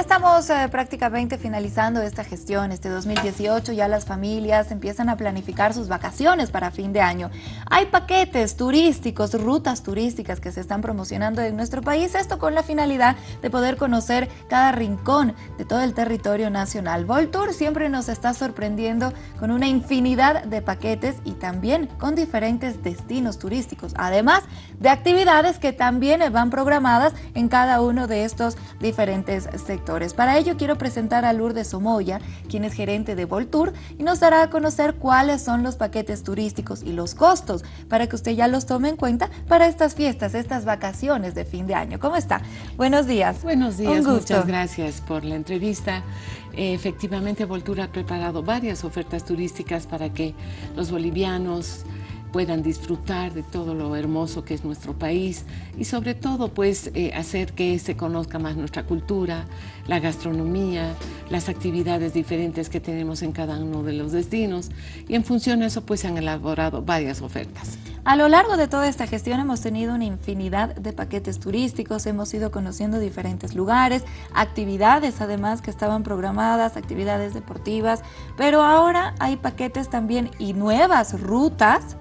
Estamos eh, prácticamente finalizando esta gestión, este 2018, ya las familias empiezan a planificar sus vacaciones para fin de año. Hay paquetes turísticos, rutas turísticas que se están promocionando en nuestro país, esto con la finalidad de poder conocer cada rincón de todo el territorio nacional. Voltour siempre nos está sorprendiendo con una infinidad de paquetes y también con diferentes destinos turísticos, además de actividades que también van programadas en cada uno de estos diferentes sectores para ello quiero presentar a Lourdes Somoya, quien es gerente de Voltour y nos dará a conocer cuáles son los paquetes turísticos y los costos para que usted ya los tome en cuenta para estas fiestas, estas vacaciones de fin de año. ¿Cómo está? Buenos días. Buenos días, muchas gracias por la entrevista. efectivamente, Voltour ha preparado varias ofertas turísticas para que los bolivianos puedan disfrutar de todo lo hermoso que es nuestro país y sobre todo pues eh, hacer que se conozca más nuestra cultura, la gastronomía, las actividades diferentes que tenemos en cada uno de los destinos y en función de eso pues se han elaborado varias ofertas. A lo largo de toda esta gestión hemos tenido una infinidad de paquetes turísticos, hemos ido conociendo diferentes lugares, actividades además que estaban programadas, actividades deportivas, pero ahora hay paquetes también y nuevas rutas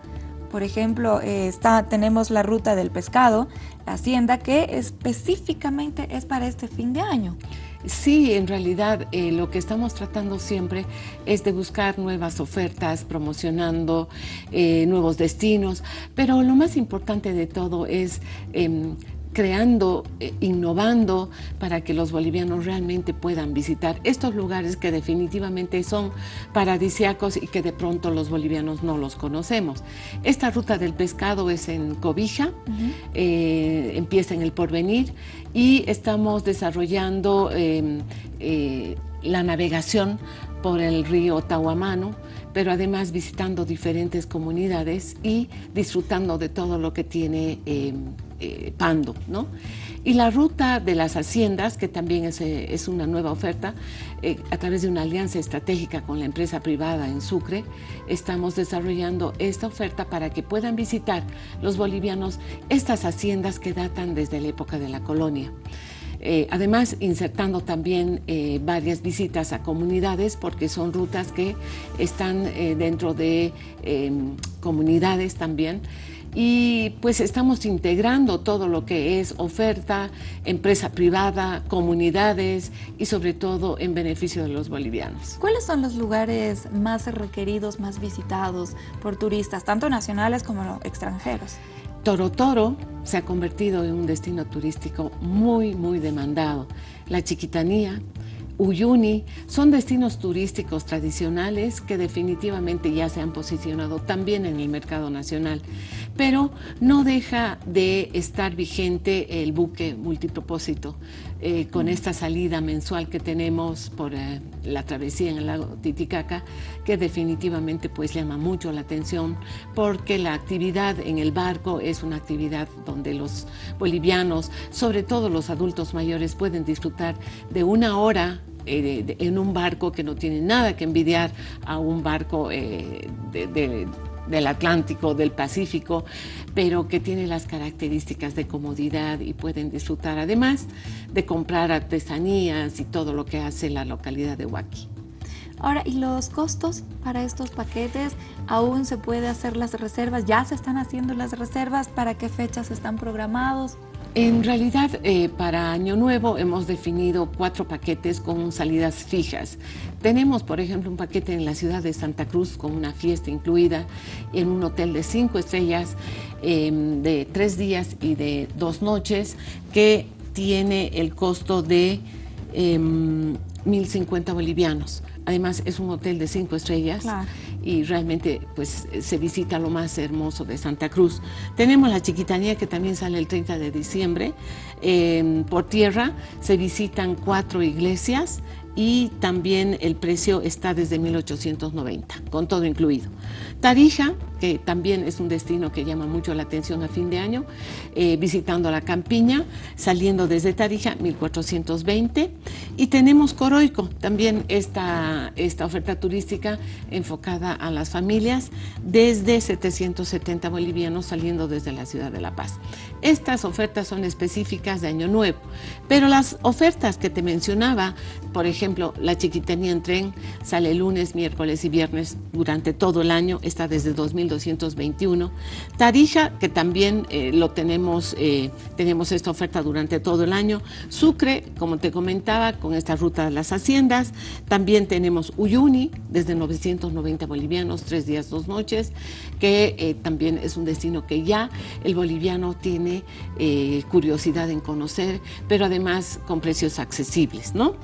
por ejemplo, eh, está, tenemos la ruta del pescado, la hacienda, que específicamente es para este fin de año. Sí, en realidad eh, lo que estamos tratando siempre es de buscar nuevas ofertas, promocionando eh, nuevos destinos, pero lo más importante de todo es em, creando, eh, innovando para que los bolivianos realmente puedan visitar estos lugares que definitivamente son paradisiacos y que de pronto los bolivianos no los conocemos. Esta ruta del pescado es en Cobija, eh, empieza en el Porvenir y estamos desarrollando em, eh, la navegación por el río Tahuamano, pero además visitando diferentes comunidades y disfrutando de todo lo que tiene em, eh, Pando. ¿no? Y la ruta de las haciendas, que también es, eh, una nueva oferta, eh, a través de una alianza estratégica con la empresa privada en Sucre, estamos desarrollando esta oferta para que puedan visitar los bolivianos estas haciendas que datan desde la época de la colonia. Además, insertando también varias visitas a comunidades porque son rutas que están dentro de em, comunidades también y pues estamos integrando todo lo que es oferta, empresa privada, comunidades y sobre todo en beneficio de los bolivianos. ¿Cuáles son los lugares más requeridos, más visitados por turistas, tanto nacionales como extranjeros? Toro Toro se ha convertido en un destino turístico muy, muy demandado. La Chiquitanía, Uyuni son destinos turísticos tradicionales que definitivamente ya se han posicionado también en el mercado nacional, pero no deja de estar vigente el buque multipropósito eh, con esta salida mensual que tenemos por eh, la travesía en el lago Titicaca, que definitivamente pues llama mucho la atención porque la actividad en el barco es una actividad donde los bolivianos, sobre todo los adultos mayores, pueden disfrutar de una hora eh, en un barco que no tiene nada que envidiar a un barco eh, del Atlántico, del Pacífico, pero que tiene las características de comodidad y pueden disfrutar además de comprar artesanías y todo lo que hace la localidad de Huaki. Ahora, ¿y los costos para estos paquetes? ¿Aún se puede hacer las reservas? ¿Ya se están haciendo las reservas? ¿Para qué fechas están programados? En realidad, eh, para Año Nuevo hemos definido cuatro paquetes con salidas fijas. Tenemos, por ejemplo, un paquete en la ciudad de Santa Cruz con una fiesta incluida en un hotel de cinco estrellas em, de tres días y de dos noches que tiene el costo de 1.050 em, bolivianos. Además, es un hotel de cinco estrellas y realmente pues, se visita lo más hermoso de Santa Cruz. Tenemos la Chiquitanía que también sale el 30 de diciembre. por tierra se visitan cuatro iglesias y también el precio está desde 1890, con todo incluido. Tarija, que también es un destino que llama mucho la atención a fin de año, eh, visitando la campiña, saliendo desde Tarija, 1420. Y tenemos Coroico, también esta, esta oferta turística enfocada a las familias, desde 770 bolivianos saliendo desde la ciudad de La Paz. Estas ofertas son específicas de Año Nuevo, pero las ofertas que te mencionaba, por ejemplo, la chiquitanía en tren sale lunes, miércoles y viernes durante todo el año, está desde 2221. Tarija, que también eh, lo tenemos, eh, tenemos esta oferta durante todo el año. Sucre, como te comentaba, con esta ruta de las haciendas. También tenemos Uyuni, desde 990 bolivianos, tres días, dos noches, que eh, también es un destino que ya el boliviano tiene curiosidad en conocer, pero además con precios accesibles, ¿no?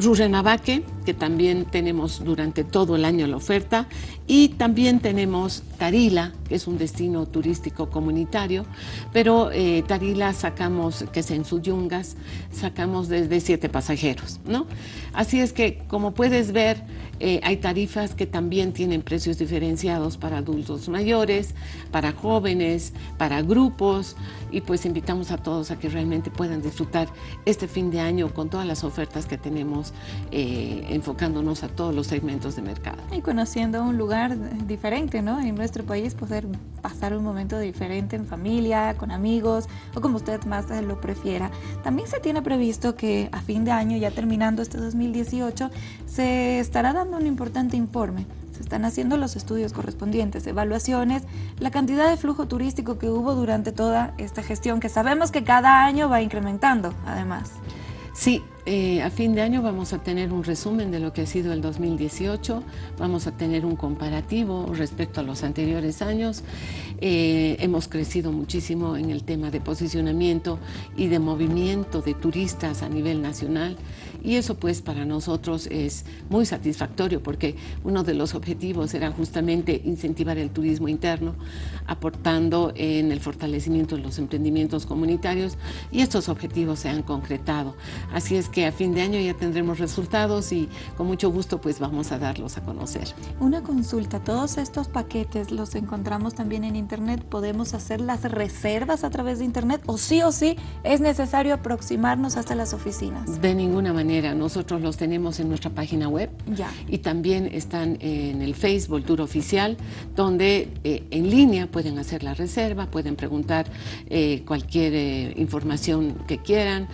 Rurrenabaque, que también tenemos durante todo el año la oferta, y también tenemos Tarila, que es un destino turístico comunitario, pero eh, Tarila sacamos, que es en Suyungas, sacamos desde siete pasajeros, ¿no? Así es que, como puedes ver, eh, hay tarifas que también tienen precios diferenciados para adultos mayores, para jóvenes, para grupos, y pues invitamos a todos a que realmente puedan disfrutar este fin de año con todas las ofertas que tenemos, eh, enfocándonos a todos los segmentos de mercado. Y conociendo un lugar diferente, ¿no? En nuestro país poder pasar un momento diferente en familia, con amigos, o como usted más lo prefiera. También se tiene previsto que a fin de año, ya terminando este 2018, se estará dando un importante informe se están haciendo los estudios correspondientes, evaluaciones, la cantidad de flujo turístico que hubo durante toda esta gestión, que sabemos que cada año va incrementando, además. Sí, eh, a fin de año vamos a tener un resumen de lo que ha sido el 2018, vamos a tener un comparativo respecto a los anteriores años. Eh, hemos crecido muchísimo en el tema de posicionamiento y de movimiento de turistas a nivel nacional y eso pues para nosotros es muy satisfactorio porque uno de los objetivos era justamente incentivar el turismo interno, aportando en el fortalecimiento de los emprendimientos comunitarios y estos objetivos se han concretado. Así es que a fin de año ya tendremos resultados y con mucho gusto pues vamos a darlos a conocer. Una consulta, todos estos paquetes los encontramos también en internet, podemos hacer las reservas a través de internet o sí o sí es necesario aproximarnos hasta las oficinas. De ninguna manera, nosotros los tenemos en nuestra página web ya. y también están en el Facebook Tour Oficial donde eh, en línea pueden hacer la reserva, pueden preguntar eh, cualquier eh, información que quieran,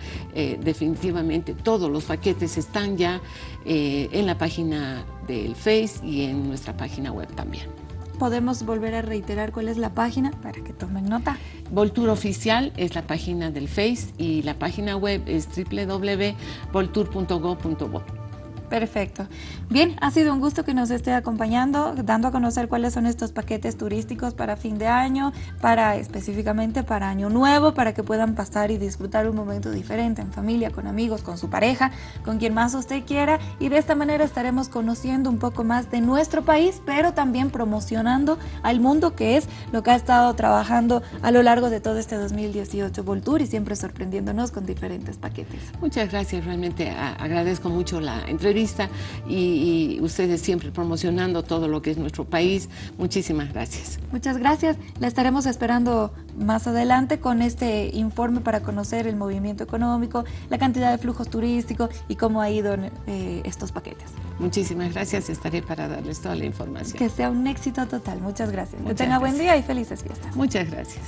definitivamente todos los paquetes están ya en la página del Face y en nuestra página web también. ¿Podemos volver a reiterar cuál es la página para que tomen nota? Voltur Oficial es la página del Face y la página web es www.voltur.go.bo. Perfecto. Bien, ha sido un gusto que nos esté acompañando, dando a conocer cuáles son estos paquetes turísticos para fin de año, para específicamente para año nuevo, para que puedan pasar y disfrutar un momento diferente en familia, con amigos, con su pareja, con quien más usted quiera. Y de esta manera estaremos conociendo un poco más de nuestro país, pero también promocionando al mundo, que es lo que ha estado trabajando a lo largo de todo este 2018 Voltur y siempre sorprendiéndonos con diferentes paquetes. Muchas gracias, realmente agradezco mucho la entrevista y, ustedes siempre promocionando todo lo que es nuestro país. Muchísimas gracias. Muchas gracias. La estaremos esperando más adelante con este informe para conocer el movimiento económico, la cantidad de flujos turísticos y cómo ha ido eh, estos paquetes. Muchísimas gracias, estaré para darles toda la información. Que sea un éxito total, muchas gracias. que tenga buen día y felices fiestas. Muchas gracias.